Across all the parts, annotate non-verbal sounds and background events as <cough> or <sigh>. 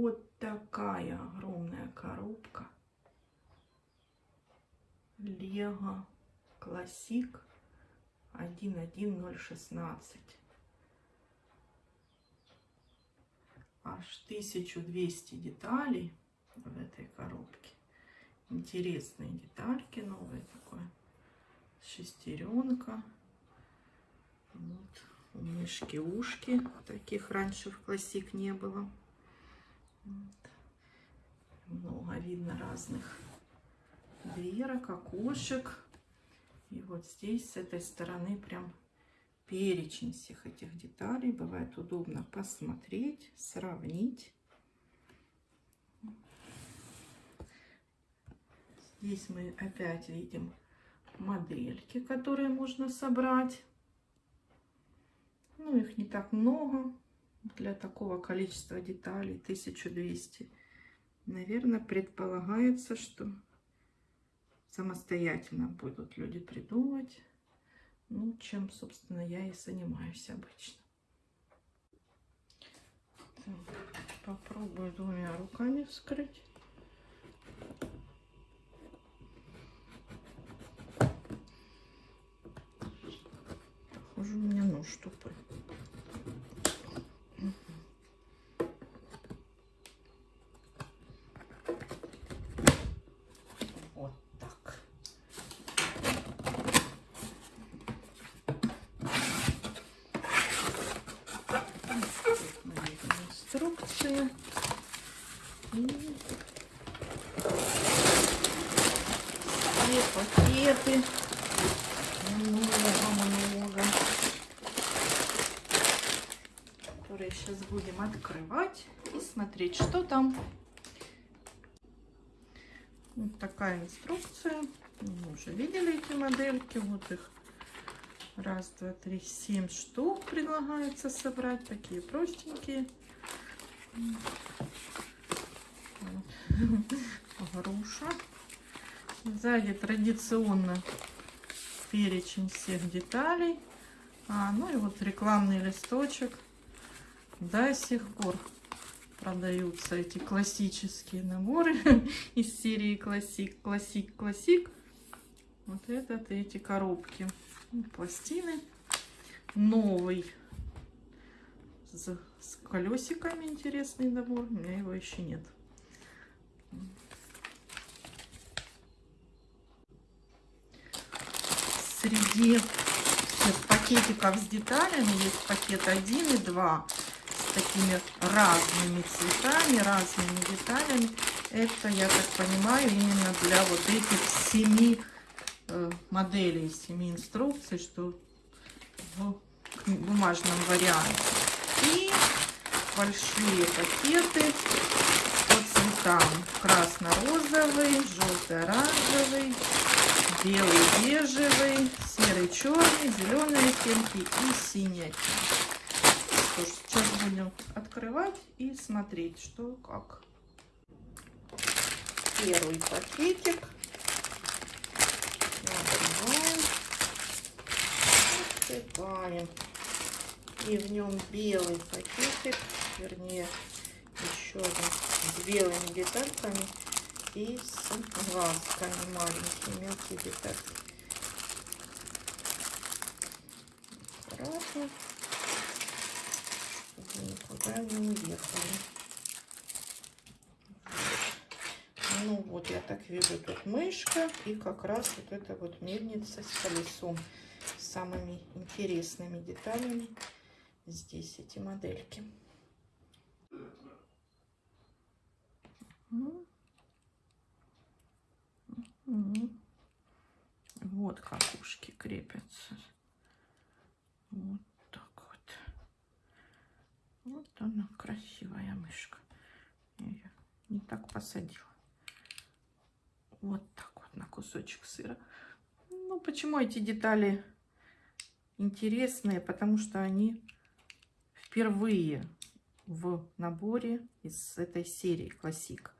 Вот такая огромная коробка. Лего Классик 11016. Аж 1200 деталей в этой коробке. Интересные детальки, новые такое. Шестеренка. Вот. У мышки ушки. Таких раньше в классик не было. Много видно разных дверок, окошек. И вот здесь, с этой стороны, прям перечень всех этих деталей. Бывает удобно посмотреть, сравнить. Здесь мы опять видим модельки, которые можно собрать. Ну, их не так много для такого количества деталей, 1200. Наверное, предполагается, что самостоятельно будут люди придумывать. Ну, чем, собственно, я и занимаюсь обычно. Так, попробую двумя руками вскрыть. Похоже, у меня нож тупой. Вот так. Инструкция. И все пакеты. Много-много. Которые сейчас будем открывать и смотреть, что там. Вот такая инструкция. Мы уже видели эти модельки. Вот их раз, два, три, семь штук предлагается собрать. Такие простенькие. Груша. Сзади традиционно перечень всех деталей. А, ну и вот рекламный листочек. До сих пор продаются эти классические наборы <laughs> из серии классик, классик, классик. Вот этот эти коробки. Ну, пластины. Новый. С, с колесиками интересный набор. У меня его еще нет. Среди пакетиков с деталями есть пакет 1 и 2 с такими разными цветами, разными деталями. Это, я так понимаю, именно для вот этих семи э, моделей, семи инструкций, что в бумажном варианте. И большие пакеты по цветам. Красно-розовый, желто-оранжевый, белый, бежевый, серый, черный, зеленые оттенки и синие оттенки. Что ж, сейчас будем открывать и смотреть, что как. Первый пакетик. Открываем. И в нем белый пакетик, вернее, еще один с белыми детальками и с глазками маленькие, мелкие детальки. Аккуратно, никуда не уехали. Ну вот, я так вижу, тут мышка и как раз вот эта вот мельница с колесом. С самыми интересными деталями. Здесь эти модельки. Вот как ушки крепятся. Вот так вот. Вот она красивая мышка. Я ее не так посадила. Вот так вот на кусочек сыра. Ну, почему эти детали интересные? Потому что они впервые в наборе из этой серии классик.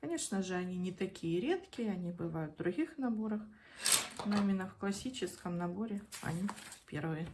Конечно же, они не такие редкие, они бывают в других наборах, но именно в классическом наборе они первые.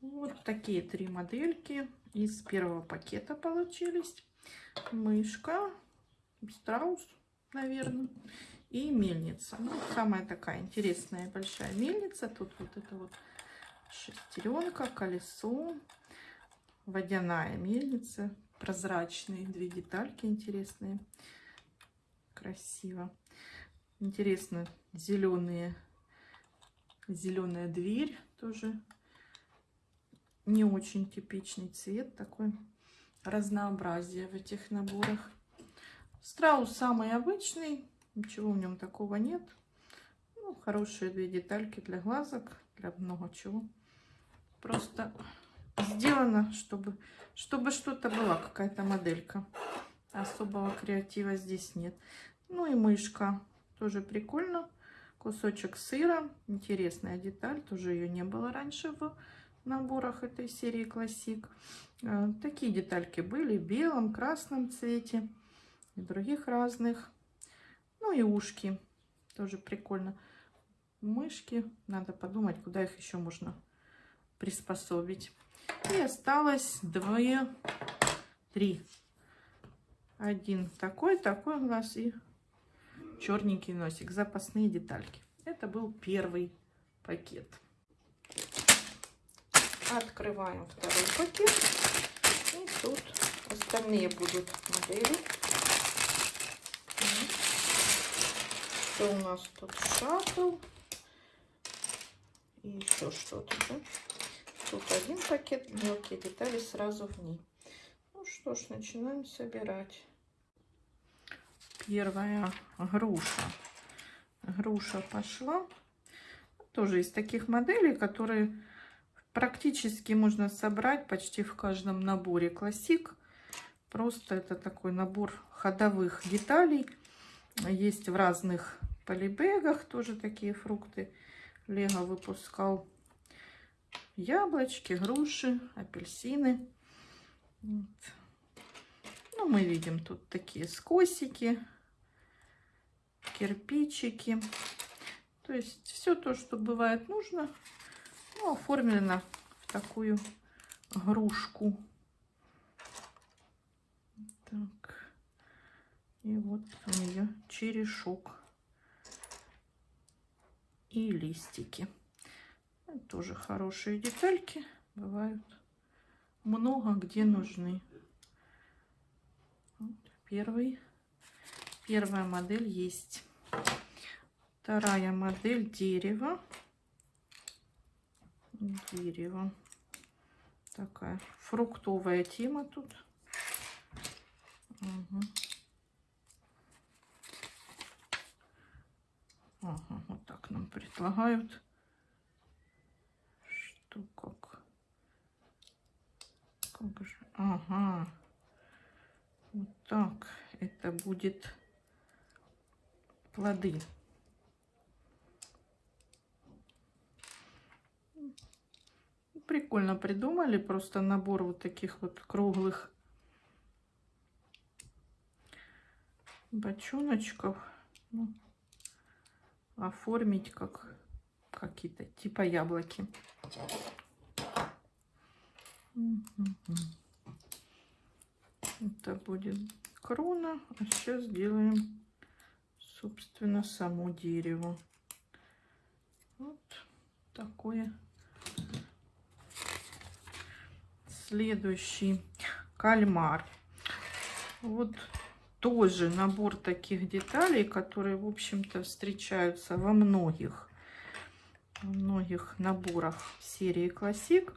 Вот такие три модельки из первого пакета получились. Мышка, страус, наверное, и мельница. Ну, самая такая интересная большая мельница. Тут вот это вот шестеренка, колесо, водяная мельница, прозрачные две детальки интересные, красиво. Интересно, зеленые, зеленая дверь тоже не очень типичный цвет, такой разнообразие в этих наборах. Страус самый обычный, ничего в нем такого нет. Ну, хорошие две детальки для глазок, для много чего. Просто сделано, чтобы чтобы что-то была, какая-то моделька. Особого креатива здесь нет. Ну и мышка, тоже прикольно. Кусочек сыра, интересная деталь, тоже ее не было раньше в наборах этой серии Классик. Э, такие детальки были в белом, красном цвете и других разных. Ну и ушки, тоже прикольно. Мышки, надо подумать, куда их еще можно приспособить. И осталось двое, три. Один такой, такой глаз и черненький носик. Запасные детальки. Это был первый пакет. Открываем второй пакет. И тут остальные будут модели. Что у нас тут? Шаттл. И еще что-то. Да? Тут один пакет, мелкие детали сразу в ней. Ну что ж, начинаем собирать. Первая груша. Груша пошла. Тоже из таких моделей, которые практически можно собрать почти в каждом наборе классик. Просто это такой набор ходовых деталей. Есть в разных полибегах тоже такие фрукты. Лего выпускал яблочки, груши, апельсины. Вот. Ну, мы видим тут такие скосики, кирпичики. То есть все то, что бывает нужно, ну, оформлено в такую грушку. Так. И вот у нее черешок и листики. Тоже хорошие детальки бывают много где нужны. Вот первый, первая модель есть. Вторая модель дерево. Дерево. Такая фруктовая тема тут. Угу. Ага, вот так нам предлагают что как. Как же? Ага. Вот так. Это будет плоды. Прикольно придумали. Просто набор вот таких вот круглых бочоночков. Ну, оформить как какие-то типа яблоки. Это будет крона. А сейчас сделаем, собственно, само дерево. Вот такое. Следующий кальмар. Вот тоже набор таких деталей, которые, в общем-то, встречаются во многих многих наборах серии Классик.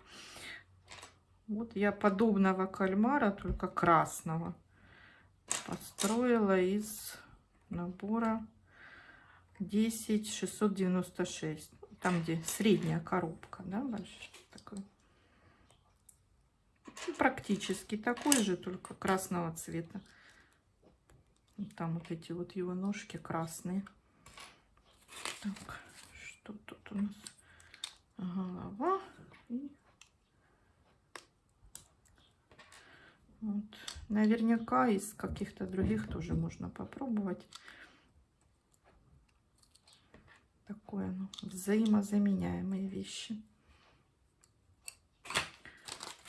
Вот я подобного кальмара, только красного, построила из набора 10696. Там, где средняя коробка, да, большая. Практически такой же, только красного цвета. Там вот эти вот его ножки красные. Так. Что тут у нас? Голова. И вот. Наверняка из каких-то других тоже можно попробовать. Такое, ну, взаимозаменяемые вещи.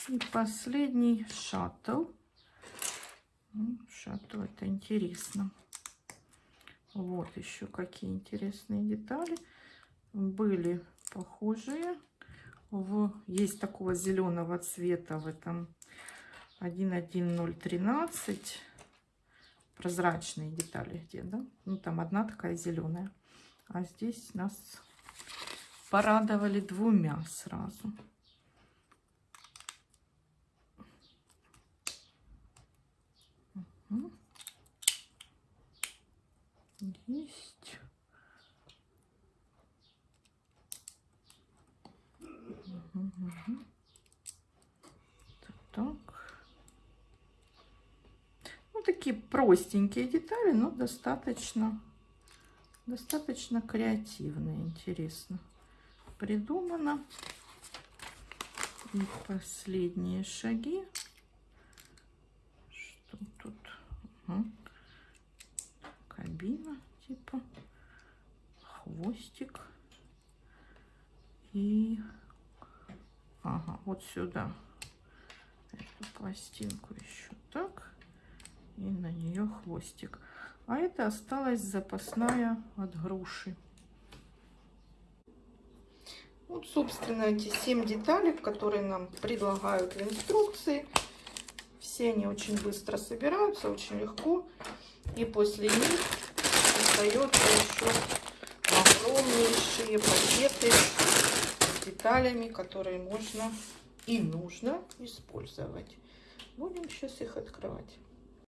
И последний шаттл. Ну, Шаттл это интересно. Вот еще какие интересные детали. Были похожие. В, есть такого зеленого цвета в этом 11013 прозрачные детали где, да? Ну, там одна такая зеленая. А здесь нас порадовали двумя сразу. Угу. Есть. Угу. Так. Ну, такие простенькие детали, но достаточно, достаточно креативные, интересно придумано. И последние шаги. Что тут? Угу. Кабина типа. Хвостик. И... Ага, вот сюда. Эту пластинку еще так. И на нее хвостик. А это осталась запасная от груши. Вот, собственно, эти 7 деталей, которые нам предлагают в инструкции. Все они очень быстро собираются, очень легко. И после них остается еще огромнейшие пакеты с деталями, которые можно и нужно использовать. Будем сейчас их открывать.